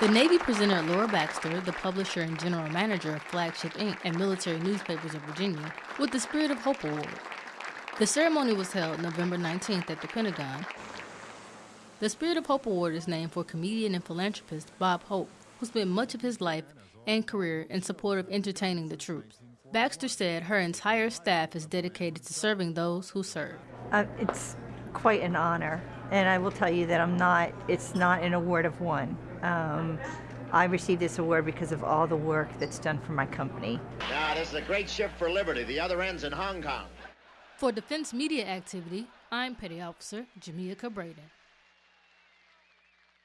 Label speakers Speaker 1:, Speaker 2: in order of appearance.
Speaker 1: The Navy presented Laura Baxter, the publisher and general manager of Flagship Inc. and Military Newspapers of Virginia, with the Spirit of Hope Award. The ceremony was held November 19th at the Pentagon. The Spirit of Hope Award is named for comedian and philanthropist Bob Hope, who spent much of his life and career in support of entertaining the troops. Baxter said her entire staff is dedicated to serving those who serve.
Speaker 2: Uh, it's quite an honor, and I will tell you that I'm not. It's not an award of one. Um, I received this award because of all the work that's done for my company.
Speaker 3: Now, this is a great ship for Liberty. The other end's in Hong Kong.
Speaker 1: For Defense Media Activity, I'm Petty Officer Jamia Braden.